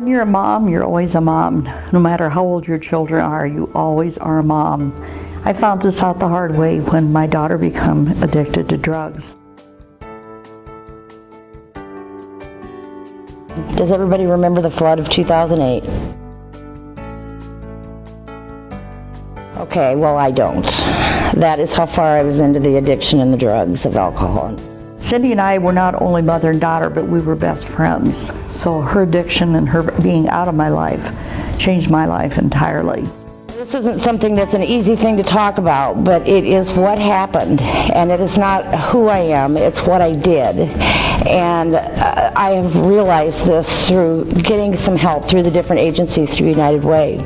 When you're a mom, you're always a mom. No matter how old your children are, you always are a mom. I found this out the hard way when my daughter became addicted to drugs. Does everybody remember the flood of 2008? Okay, well, I don't. That is how far I was into the addiction and the drugs of alcohol. Cindy and I were not only mother and daughter, but we were best friends. So her addiction and her being out of my life changed my life entirely. This isn't something that's an easy thing to talk about, but it is what happened, and it is not who I am, it's what I did. And uh, I have realized this through getting some help through the different agencies through United Way.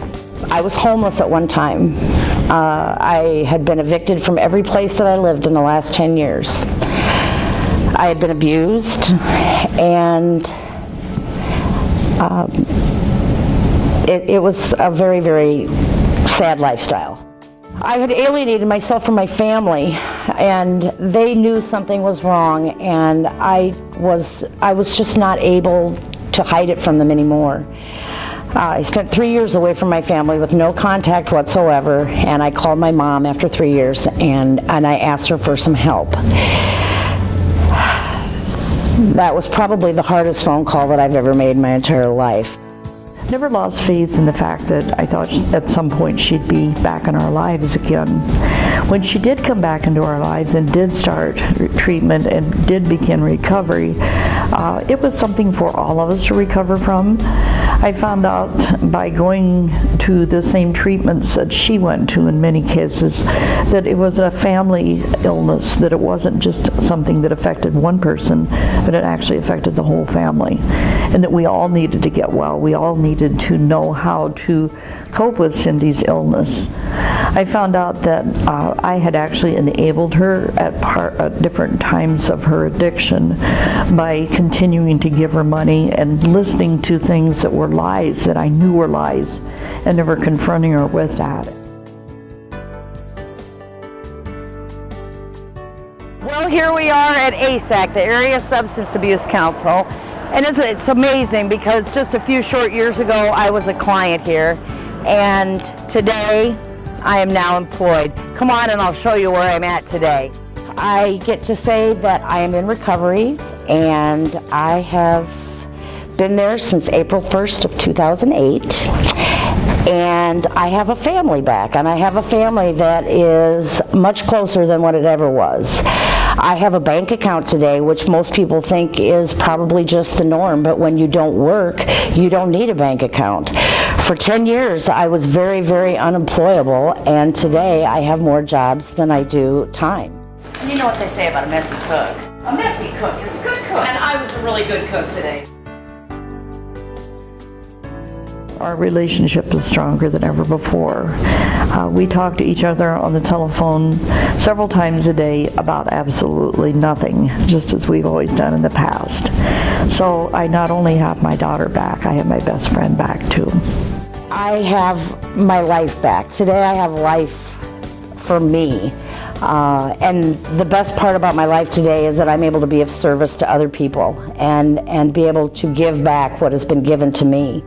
I was homeless at one time. Uh, I had been evicted from every place that I lived in the last 10 years. I had been abused and um, it, it was a very, very sad lifestyle. I had alienated myself from my family and they knew something was wrong and I was, I was just not able to hide it from them anymore. Uh, I spent three years away from my family with no contact whatsoever and I called my mom after three years and, and I asked her for some help. That was probably the hardest phone call that I've ever made in my entire life. Never lost faith in the fact that I thought at some point she'd be back in our lives again. When she did come back into our lives and did start treatment and did begin recovery, uh, it was something for all of us to recover from. I found out by going to the same treatments that she went to in many cases that it was a family illness, that it wasn't just something that affected one person, but it actually affected the whole family. And that we all needed to get well. We all needed to know how to cope with Cindy's illness. I found out that uh, I had actually enabled her at, at different times of her addiction by continuing to give her money and listening to things that were lies that I knew were lies and never confronting her with that. Well, here we are at ASAC, the Area Substance Abuse Council. And it's, it's amazing because just a few short years ago, I was a client here. And today, I am now employed. Come on and I'll show you where I'm at today. I get to say that I am in recovery and I have been there since April 1st of 2008 and I have a family back and I have a family that is much closer than what it ever was. I have a bank account today, which most people think is probably just the norm, but when you don't work, you don't need a bank account. For 10 years, I was very, very unemployable, and today I have more jobs than I do time. And you know what they say about a messy cook? A messy cook is a good cook. And I was a really good cook today. Our relationship is stronger than ever before. Uh, we talk to each other on the telephone several times a day about absolutely nothing, just as we've always done in the past. So I not only have my daughter back, I have my best friend back too. I have my life back. Today I have life for me. Uh, and the best part about my life today is that I'm able to be of service to other people and, and be able to give back what has been given to me.